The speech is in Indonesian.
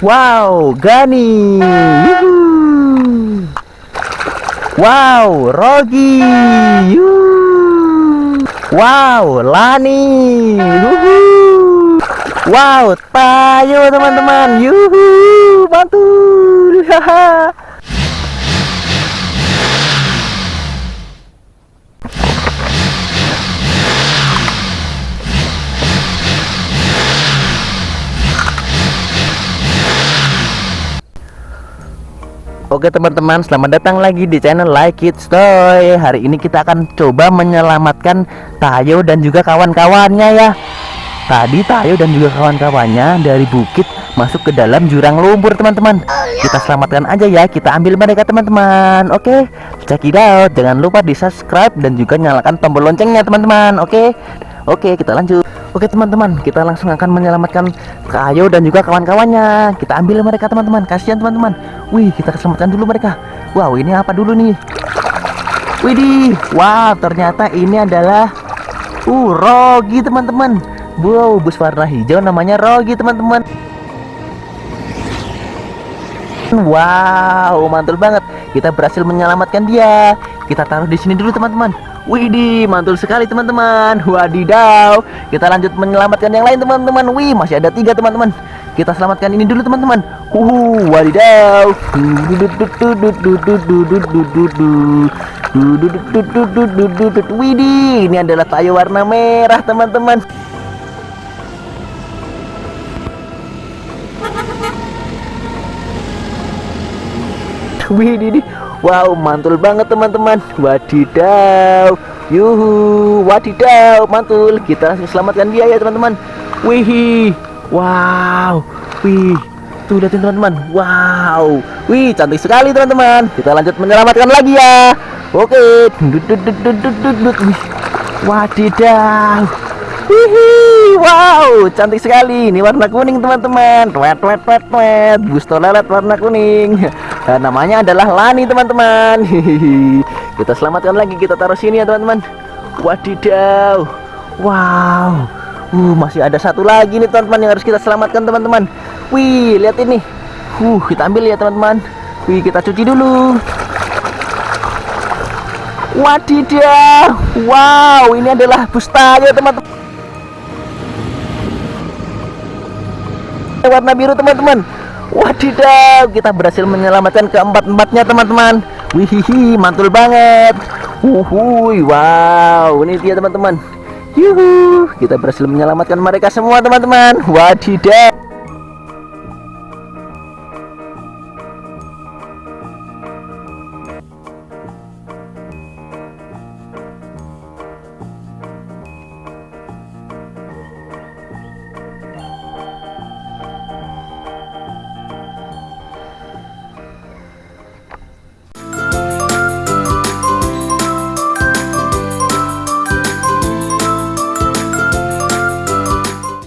Wow, Gani. Yuhu. Wow, Rogi. Wow, Lani. Yuhu. Wow, Tayo teman-teman. Yuhu, mantul. Haha. Oke teman-teman, selamat datang lagi di channel Like It Toy. Hari ini kita akan coba menyelamatkan Tayo dan juga kawan-kawannya ya. Tadi Tayo dan juga kawan-kawannya dari bukit masuk ke dalam jurang lumpur teman-teman. Kita selamatkan aja ya, kita ambil mereka teman-teman. Oke, check it out. Jangan lupa di subscribe dan juga nyalakan tombol loncengnya teman-teman. Oke, oke kita lanjut. Oke teman-teman, kita langsung akan menyelamatkan Kayo dan juga kawan-kawannya. Kita ambil mereka teman-teman. Kasihan teman-teman. Wih, kita selamatkan dulu mereka. Wow, ini apa dulu nih? Widih, wow, ternyata ini adalah uh Rogi teman-teman. Wow, bus warna hijau namanya Rogi teman-teman. Wow, mantul banget. Kita berhasil menyelamatkan dia. Kita taruh di sini dulu teman-teman. Widih, mantul sekali teman-teman. Wadidaw. Kita lanjut menyelamatkan yang lain teman-teman. Wih, masih ada tiga teman-teman. Kita selamatkan ini dulu teman-teman. Huhu, wadidaw. Widih, ini adalah tayo warna merah teman-teman. Widih, wow mantul banget teman-teman. Wadidaw, yuhu, wadidaw, mantul. Kita langsung selamatkan dia ya teman-teman. Wih, wow, wih, tuh lihatin teman-teman. Wow, wih cantik sekali teman-teman. Kita lanjut menyelamatkan lagi ya. Oke, wadidaw. Wih, wow, cantik sekali. Ini warna kuning teman-teman. Twet, twet, twet, twet. Busto lelet warna kuning. Dan namanya adalah Lani teman-teman. Kita selamatkan lagi. Kita taruh sini ya teman-teman. Wadidaw. Wow. Uh, masih ada satu lagi nih teman-teman yang harus kita selamatkan teman-teman. Wih, lihat ini. Uh, kita ambil ya teman-teman. Wih, kita cuci dulu. Wadidaw. Wow, ini adalah bus tayo teman-teman. Warna biru teman-teman. Wadidaw kita berhasil menyelamatkan keempat-empatnya teman-teman. Wihihi mantul banget. Uhui wow ini dia teman-teman. Yuhu kita berhasil menyelamatkan mereka semua teman-teman. Wadidaw